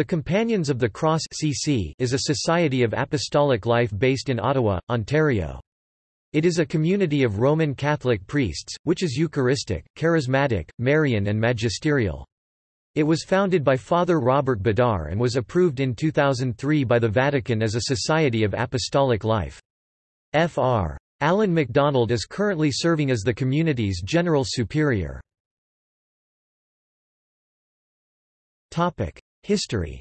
The Companions of the Cross (CC) is a society of apostolic life based in Ottawa, Ontario. It is a community of Roman Catholic priests, which is Eucharistic, Charismatic, Marian and Magisterial. It was founded by Father Robert Bedard and was approved in 2003 by the Vatican as a Society of Apostolic Life. Fr. Alan MacDonald is currently serving as the community's General Superior. History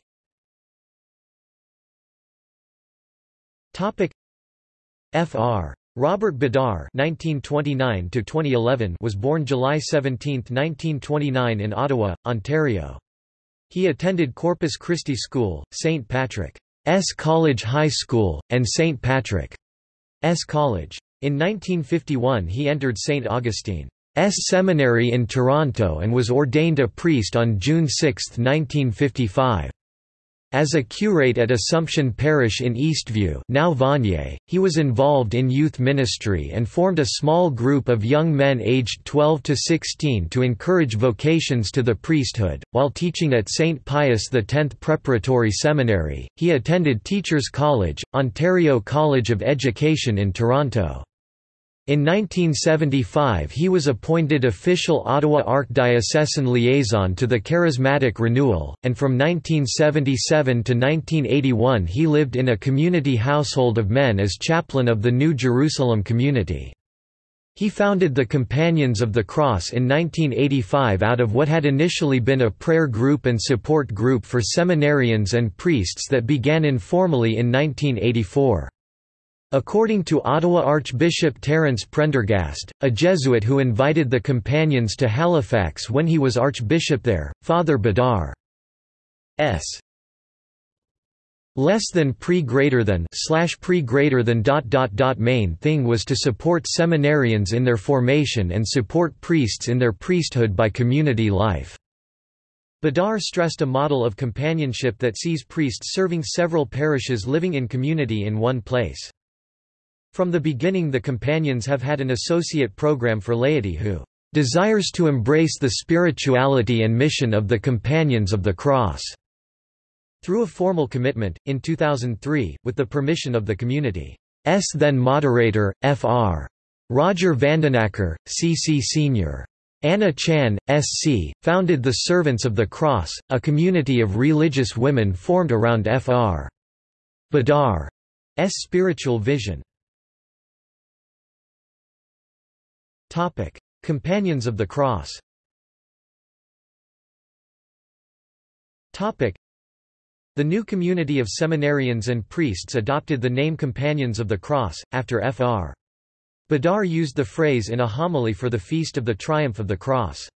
Fr. Robert Bedard (1929–2011) was born July 17, 1929, in Ottawa, Ontario. He attended Corpus Christi School, St. Patrick's College High School, and St. Patrick's College. In 1951 he entered St. Augustine. S. Seminary in Toronto and was ordained a priest on June 6, 1955. As a curate at Assumption Parish in Eastview now Vanier, he was involved in youth ministry and formed a small group of young men aged 12 to 16 to encourage vocations to the priesthood. While teaching at St. Pius X Preparatory Seminary, he attended Teachers College, Ontario College of Education in Toronto. In 1975 he was appointed official Ottawa Archdiocesan liaison to the Charismatic Renewal, and from 1977 to 1981 he lived in a community household of men as chaplain of the New Jerusalem community. He founded the Companions of the Cross in 1985 out of what had initially been a prayer group and support group for seminarians and priests that began informally in 1984. According to Ottawa Archbishop Terence Prendergast, a Jesuit who invited the companions to Halifax when he was archbishop there, Father Bedard's less than pre greater than slash pre greater than dot dot dot main thing was to support seminarians in their formation and support priests in their priesthood by community life. Bedard stressed a model of companionship that sees priests serving several parishes living in community in one place. From the beginning the Companions have had an associate program for laity who desires to embrace the spirituality and mission of the Companions of the Cross. Through a formal commitment, in 2003, with the permission of the community's then moderator, Fr. Roger Vandenacker, CC Sr. Anna Chan, SC, founded the Servants of the Cross, a community of religious women formed around Fr. Bedard's spiritual vision. Topic: Companions of the Cross. Topic: The new community of seminarians and priests adopted the name Companions of the Cross after Fr. Bedard used the phrase in a homily for the Feast of the Triumph of the Cross.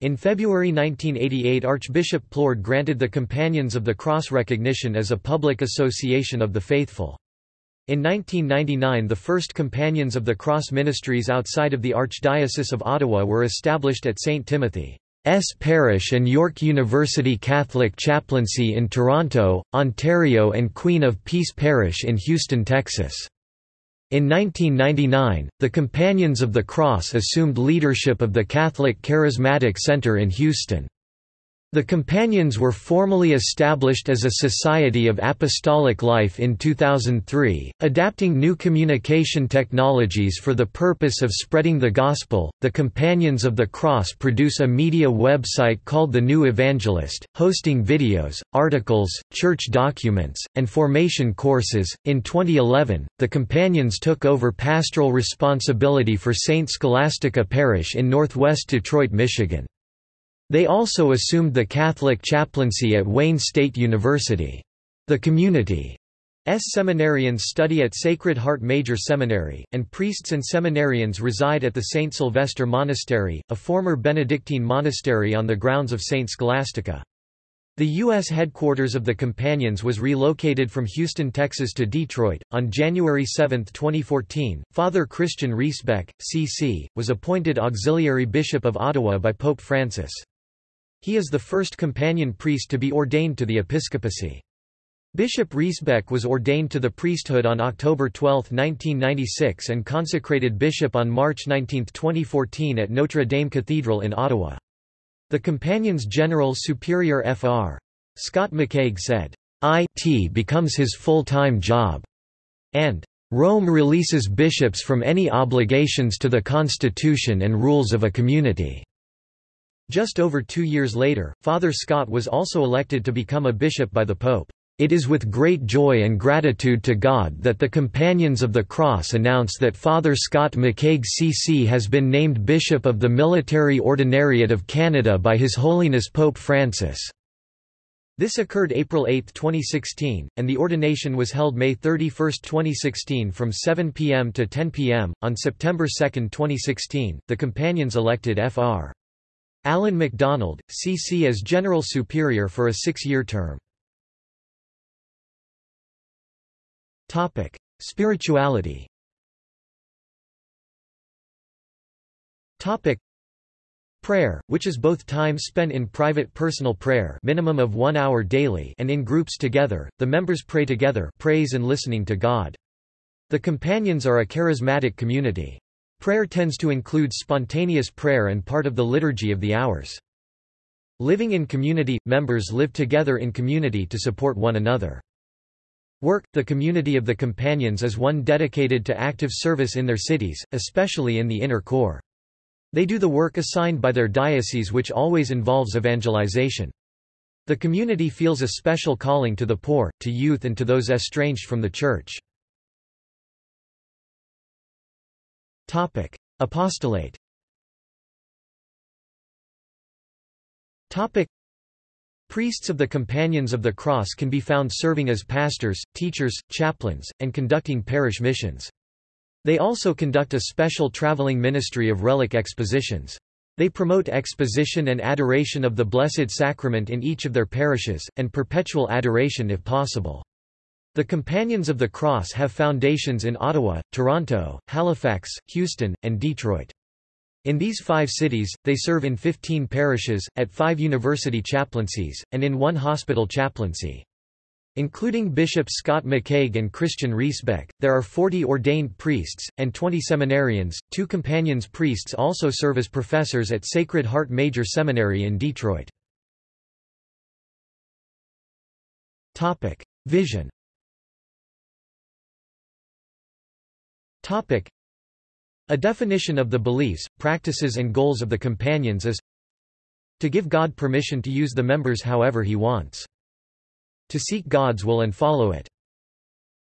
In February 1988 Archbishop Plourde granted the Companions of the Cross recognition as a public association of the faithful. In 1999 the first Companions of the Cross ministries outside of the Archdiocese of Ottawa were established at St. Timothy's Parish and York University Catholic Chaplaincy in Toronto, Ontario and Queen of Peace Parish in Houston, Texas. In 1999, the Companions of the Cross assumed leadership of the Catholic Charismatic Center in Houston. The Companions were formally established as a Society of Apostolic Life in 2003, adapting new communication technologies for the purpose of spreading the Gospel. The Companions of the Cross produce a media website called The New Evangelist, hosting videos, articles, church documents, and formation courses. In 2011, the Companions took over pastoral responsibility for St. Scholastica Parish in northwest Detroit, Michigan. They also assumed the Catholic chaplaincy at Wayne State University. The community community's seminarians study at Sacred Heart Major Seminary, and priests and seminarians reside at the St. Sylvester Monastery, a former Benedictine monastery on the grounds of St. Scholastica. The U.S. headquarters of the Companions was relocated from Houston, Texas to Detroit. On January 7, 2014, Father Christian Riesbeck, C.C., was appointed Auxiliary Bishop of Ottawa by Pope Francis. He is the first companion priest to be ordained to the episcopacy. Bishop Riesbeck was ordained to the priesthood on October 12, 1996 and consecrated bishop on March 19, 2014 at Notre Dame Cathedral in Ottawa. The Companions General Superior Fr. Scott McCaig said, "IT becomes his full-time job," and Rome releases bishops from any obligations to the constitution and rules of a community." Just over two years later, Father Scott was also elected to become a bishop by the Pope. It is with great joy and gratitude to God that the Companions of the Cross announce that Father Scott McCaig CC has been named Bishop of the Military Ordinariate of Canada by His Holiness Pope Francis. This occurred April 8, 2016, and the ordination was held May 31, 2016 from 7 p.m. to 10 p.m. On September 2, 2016, the Companions elected Fr. Alan MacDonald, CC as General Superior for a six-year term. Spirituality Prayer, which is both time spent in private personal prayer minimum of one hour daily and in groups together, the members pray together praise and listening to God. The companions are a charismatic community. Prayer tends to include spontaneous prayer and part of the liturgy of the hours. Living in community – members live together in community to support one another. Work – The community of the companions is one dedicated to active service in their cities, especially in the inner core. They do the work assigned by their diocese which always involves evangelization. The community feels a special calling to the poor, to youth and to those estranged from the Church. Apostolate Topic: Priests of the Companions of the Cross can be found serving as pastors, teachers, chaplains, and conducting parish missions. They also conduct a special traveling ministry of relic expositions. They promote exposition and adoration of the Blessed Sacrament in each of their parishes, and perpetual adoration if possible. The Companions of the Cross have foundations in Ottawa, Toronto, Halifax, Houston, and Detroit. In these five cities, they serve in 15 parishes, at five university chaplaincies, and in one hospital chaplaincy. Including Bishop Scott McCaig and Christian Riesbeck, there are 40 ordained priests, and 20 seminarians. Two companions priests also serve as professors at Sacred Heart Major Seminary in Detroit. Vision Topic. A definition of the beliefs, practices and goals of the companions is to give God permission to use the members however he wants. To seek God's will and follow it.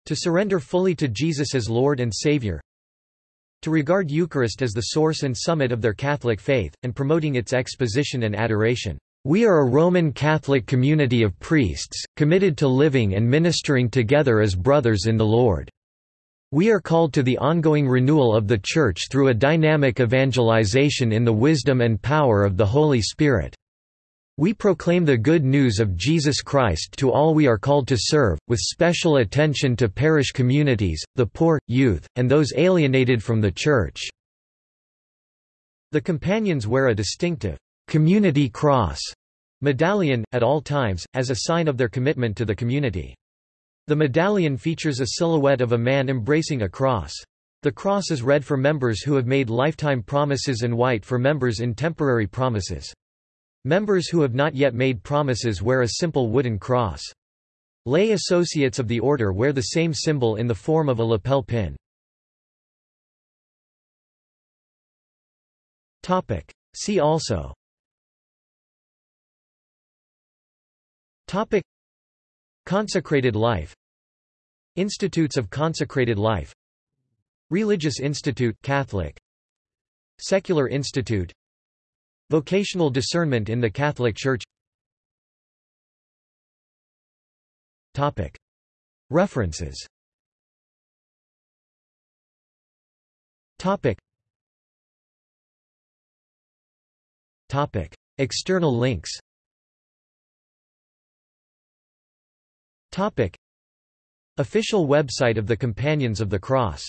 To surrender fully to Jesus as Lord and Savior. To regard Eucharist as the source and summit of their Catholic faith, and promoting its exposition and adoration. We are a Roman Catholic community of priests, committed to living and ministering together as brothers in the Lord. We are called to the ongoing renewal of the Church through a dynamic evangelization in the wisdom and power of the Holy Spirit. We proclaim the good news of Jesus Christ to all we are called to serve, with special attention to parish communities, the poor, youth, and those alienated from the Church." The companions wear a distinctive, "'community cross' medallion, at all times, as a sign of their commitment to the community. The medallion features a silhouette of a man embracing a cross. The cross is red for members who have made lifetime promises and white for members in temporary promises. Members who have not yet made promises wear a simple wooden cross. Lay associates of the order wear the same symbol in the form of a lapel pin. See also Topic Consecrated life. Institutes of Consecrated Life. Religious Institute Catholic. Secular Institute. Vocational discernment in the Catholic Church. Topic. References. Topic. Topic. External links Topic. Official website of the Companions of the Cross